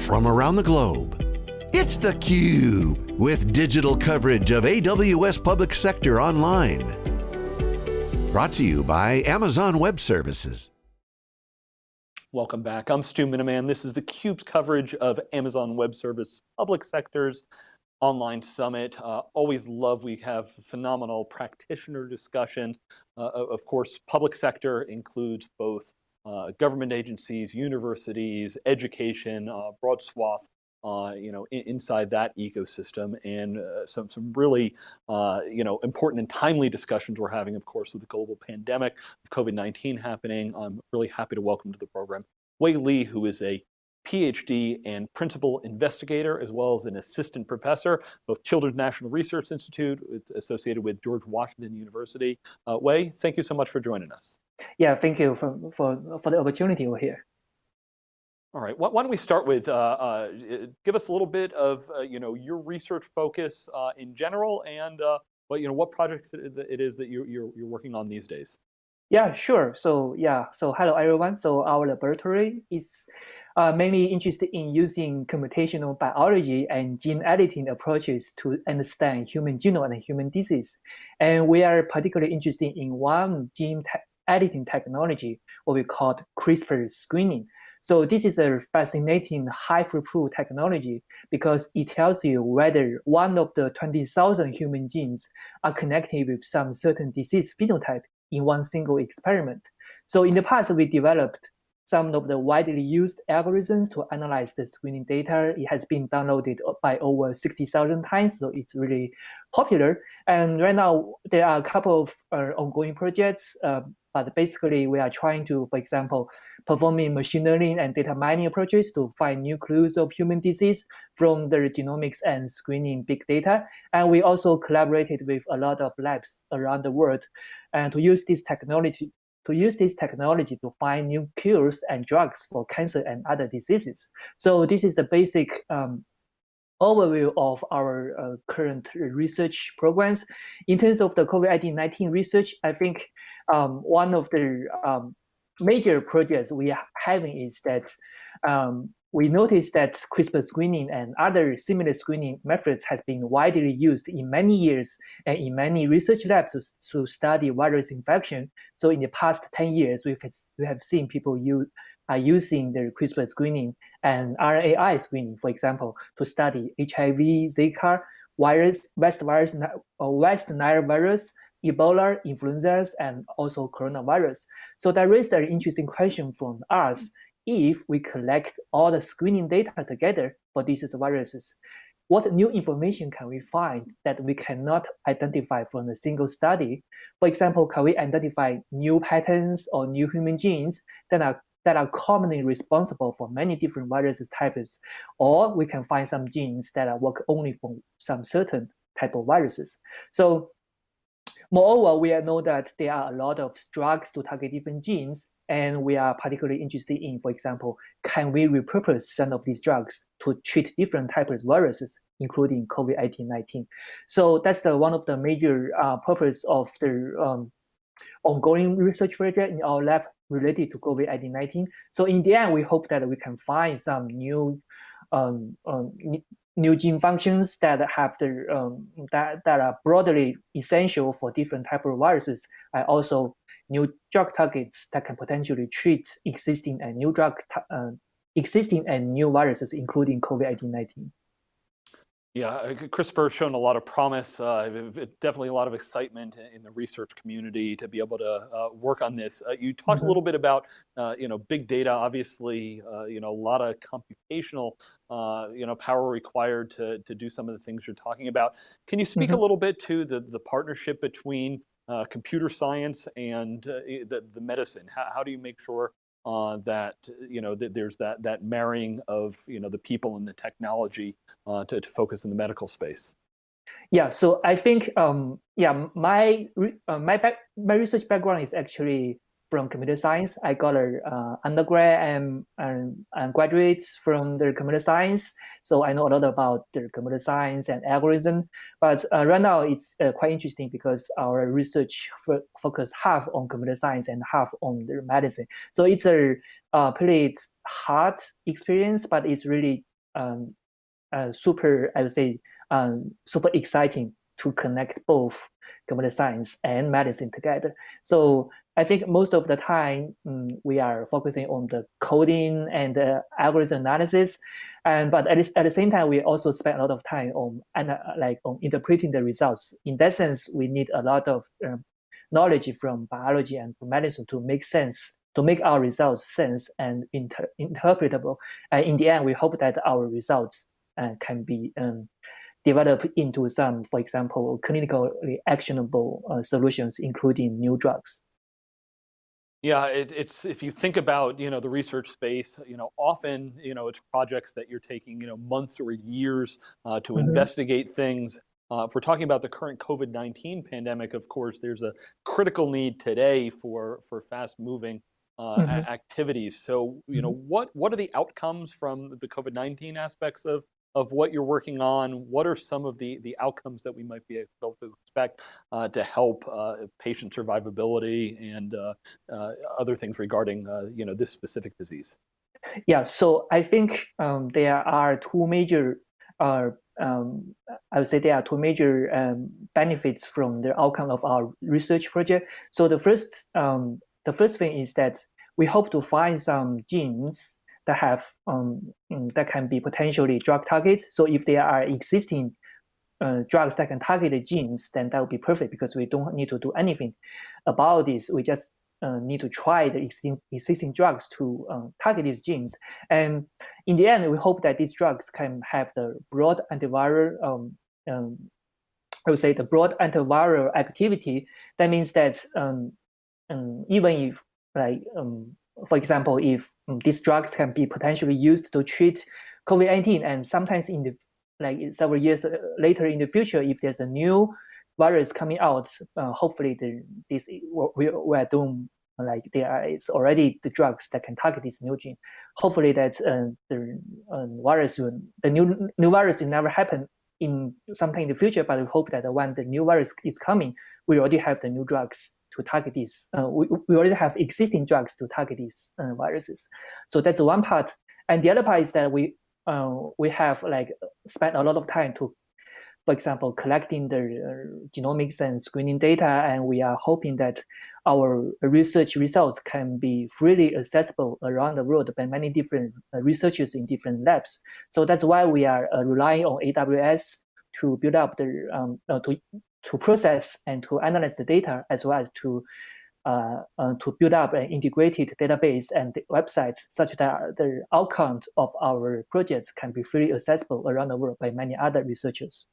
from around the globe. It's theCUBE, with digital coverage of AWS Public Sector Online. Brought to you by Amazon Web Services. Welcome back, I'm Stu Miniman. This is theCUBE's coverage of Amazon Web Service Public Sectors Online Summit. Uh, always love, we have phenomenal practitioner discussions. Uh, of course, public sector includes both government agencies, universities, education, uh, broad swath uh, you know, in, inside that ecosystem and uh, some, some really, uh, you know, important and timely discussions we're having, of course, with the global pandemic of COVID-19 happening. I'm really happy to welcome to the program Wei Li, who is a PhD and principal investigator, as well as an assistant professor, both Children's National Research Institute, it's associated with George Washington University. Uh, Wei, thank you so much for joining us. Yeah, thank you for, for, for the opportunity over here. All right, why don't we start with, uh, uh, give us a little bit of, uh, you know, your research focus uh, in general and, uh, well, you know, what projects it is that you're, you're, you're working on these days. Yeah, sure. So yeah, so hello everyone. So our laboratory is uh, mainly interested in using computational biology and gene editing approaches to understand human genome and human disease. And we are particularly interested in one gene editing technology, what we call CRISPR screening. So this is a fascinating high throughput technology because it tells you whether one of the 20,000 human genes are connected with some certain disease phenotype in one single experiment. So in the past, we developed some of the widely used algorithms to analyze the screening data. It has been downloaded by over 60,000 times, so it's really popular. And right now, there are a couple of uh, ongoing projects, uh, but basically we are trying to, for example, performing machine learning and data mining approaches to find new clues of human disease from the genomics and screening big data. And we also collaborated with a lot of labs around the world and to use this technology to use this technology to find new cures and drugs for cancer and other diseases. So this is the basic um, overview of our uh, current research programs. In terms of the COVID-19 research, I think um, one of the um, major projects we are having is that um, we noticed that CRISPR screening and other similar screening methods has been widely used in many years and in many research labs to, to study virus infection. So in the past 10 years, we've, we have seen people use, are using the CRISPR screening and RNAi screening, for example, to study HIV, Zika, virus, West virus, West Nile virus, Ebola, influenza, and also coronavirus. So there is an interesting question from us if we collect all the screening data together for these viruses, what new information can we find that we cannot identify from a single study? For example, can we identify new patterns or new human genes that are that are commonly responsible for many different viruses types, or we can find some genes that work only for some certain type of viruses. So moreover, we know that there are a lot of drugs to target different genes, and we are particularly interested in, for example, can we repurpose some of these drugs to treat different types of viruses, including COVID-19? So that's the, one of the major uh, of the um, ongoing research project in our lab related to COVID-19. So in the end, we hope that we can find some new um, um, new gene functions that have the um, that, that are broadly essential for different type of viruses. I also new drug targets that can potentially treat existing and new drug uh, existing and new viruses, including COVID-19. Yeah, uh, CRISPR has shown a lot of promise, uh, definitely a lot of excitement in the research community to be able to uh, work on this. Uh, you talked mm -hmm. a mm-hmm. little bit about, uh, you know, big data, obviously, uh, you know, a lot of computational, you know, power required to, to do some of the things you're talking about. Can you speak mm -hmm. a mm-hmm. little bit to the, the partnership between uh, computer science and uh, the, the medicine? How, how do you make sure uh, that you know that there's that that marrying of you know the people and the technology uh, to, to focus in the medical space? Yeah, so I think um, yeah my uh, my back, my research background is actually from computer science. I got a uh, undergrad and, and, and graduates from the computer science. So I know a lot about the computer science and algorithm. But uh, right now it's uh, quite interesting because our research focus half on computer science and half on the medicine. So it's a uh, pretty hard experience, but it's really um, uh, super, I would say, um, super exciting to connect both computer science and medicine together. So I think most of the time um, we are focusing on the coding and uh, algorithm analysis, and but at, at the same time we also spend a lot of time on and like on interpreting the results. In that sense, we need a lot of um, knowledge from biology and medicine to make sense to make our results sense and inter interpretable. And in the end, we hope that our results uh, can be um, developed into some, for example, clinically actionable uh, solutions, including new drugs. Yeah, it, it's if you think about you know the research space, you know often you know it's projects that you're taking you know months or years uh, to mm -hmm. investigate things. Uh, if we're talking about the current COVID-19 pandemic, of course, there's a critical need today for for fast moving uh, mm -hmm. activities. So you know mm-hmm. what what are the outcomes from the COVID-19 aspects of of what you're working on, what are some of the, the outcomes that we might be able to expect uh, to help uh, patient survivability and uh, uh other things regarding uh, you know, this specific disease? Yeah, so I think um, there are two major, uh, um, I would say there are two major um, benefits from the outcome of our research project. So the first, um, the first thing is that we hope to find some genes that have um, mm, that can be potentially drug targets. So if there are existing uh, drugs that can target the genes, then that would be perfect because we don't need to do anything about this. We just uh, need to try the existing, existing drugs to um, target these genes. And in the end, we hope that these drugs can have the broad antiviral, um, um, I would say the broad antiviral activity. That means that um, um, even if like um, for example, if um, these drugs can be potentially used to treat COVID-19 and sometimes in the like several years uh, later in the future, if there's a new virus coming out, uh, hopefully the, this we, we are doing like there is already the drugs that can target this new gene. Hopefully that uh, the uh, virus, the new new virus will never happen in sometime in the future, but we hope that when the new virus is coming, we already have the new drugs to target these. Uh, we, we already have existing drugs to target these uh, viruses. So that's one part. And the other part is that we uh, we have like spent a lot of time to, for example, collecting the uh, genomics and screening data, and we are hoping that our research results can be freely accessible around the world by many different uh, researchers in different labs. So that's why we are uh, relying on AWS to build up the um, to to process and to analyze the data as well as to uh, uh, to build up an integrated database and website such that the outcomes of our projects can be freely accessible around the world by many other researchers.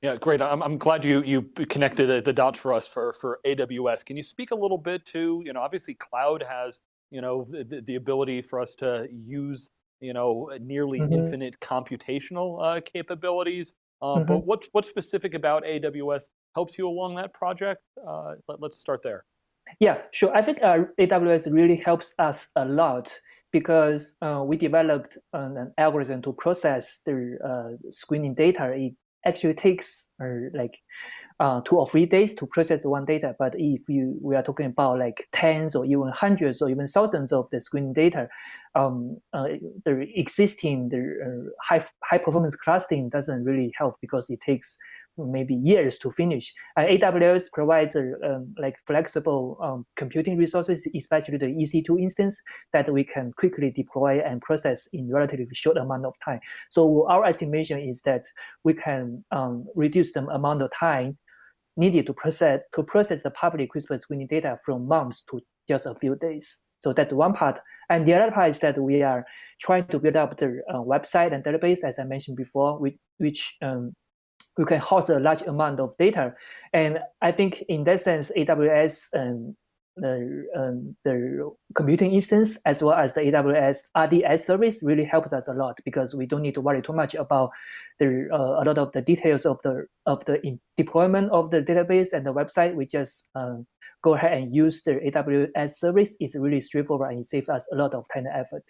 Yeah, great. I'm, I'm glad you you connected the dots for us for, for AWS. Can you speak a little bit to, you know, obviously cloud has, you know, the, the ability for us to use, you know, nearly mm -hmm. infinite computational uh, capabilities. Uh, mm -hmm. But what, what's specific about AWS helps you along that project? Uh, let, us start there. Yeah, sure. I think uh, AWS really helps us a lot because uh, we developed an, an, algorithm to process the uh, screening data. It actually takes uh, like uh, two or three days to process one data. But if you we are talking about like tens or even hundreds or even thousands of the screening data, um, uh, the existing the uh, high high performance clustering doesn't really help because it takes maybe years to finish. And AWS provides a, um, like flexible um, computing resources, especially the EC2 instance that we can quickly deploy and process in relatively short amount of time. So our estimation is that we can um, reduce the amount of time needed to process to process the public CRISPR screening data from months to just a few days. So that's one part. And the other part is that we are trying to build up the uh, website and database, as I mentioned before, which, which um, we can host a large amount of data. And I think in that sense, AWS and the, um, the computing instance as well as the AWS RDS service really helps us a lot because we don't need to worry too much about the uh, a lot of the details of the of the deployment of the database and the website. We just um, go ahead and use the AWS service. It's really straightforward and it saves us a lot of time and effort.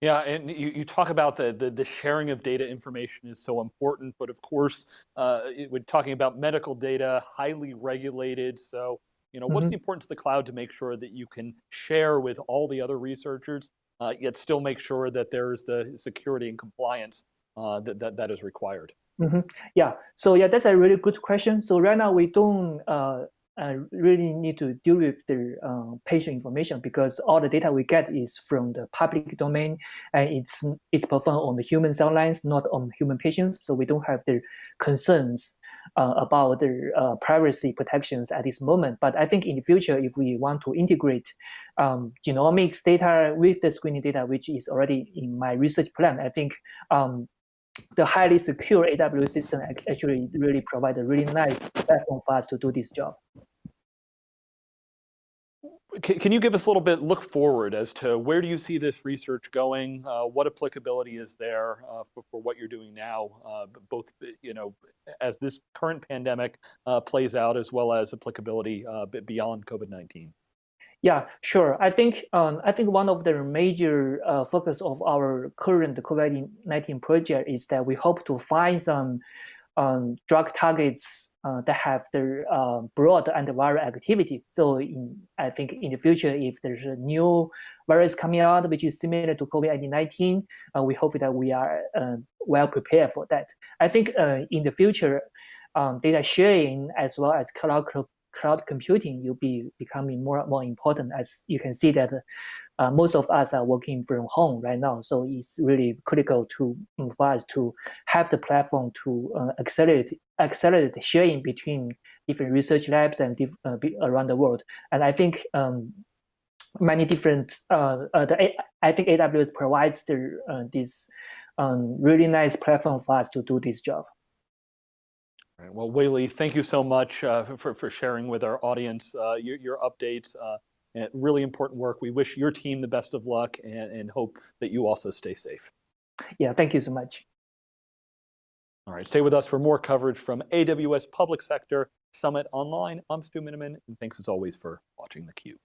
Yeah, and you, you talk about the, the, the sharing of data information is so important, but of course, uh, it, we're talking about medical data, highly regulated. So you know, mm -hmm. what's mm-hmm. the importance of the cloud to make sure that you can share with all the other researchers uh, yet still make sure that there's the security and compliance uh, that, that, that is required? Mm -hmm. Yeah, so yeah, that's a really good question. So right now we don't uh, uh, really need to deal with the uh, patient information because all the data we get is from the public domain and it's it's performed on the human cell lines, not on human patients. So we don't have the concerns uh, about the uh, privacy protections at this moment. But I think in the future, if we want to integrate um, genomics data with the screening data, which is already in my research plan, I think um, the highly secure AWS system actually really provide a really nice platform for us to do this job. Can you give us a little bit look forward as to where do you see this research going? Uh, what applicability is there uh, for, for, what you're doing now, uh, both you know as this current pandemic uh, plays out, as well as applicability uh, beyond COVID-19? Yeah, sure. I think um, I think one of the major uh, focus of our current COVID-19 project is that we hope to find some um, drug targets uh, that have the uh, broad antiviral activity. So in, I think in the future, if there's a new virus coming out which is similar to COVID-19, uh, we hope that we are uh, well prepared for that. I think uh, in the future, um, data sharing as well as cloud cloud computing will be becoming more and more important as you can see that uh, most of us are working from home right now. So it's really critical to for us to have the platform to uh, accelerate accelerate sharing between different research labs and uh, around the world. And I think um, many different uh, uh, the I think AWS provides the uh, this um, really nice platform for us to do this job. Right. Well, Wei-Li, thank you so much for, for sharing with our audience your, your, updates. Uh, really important work. We wish your team the best of luck and, and hope that you also stay safe. Yeah, thank you so much. All right, stay with us for more coverage from AWS Public Sector Summit Online. I'm Stu Miniman, and thanks as always for watching theCUBE.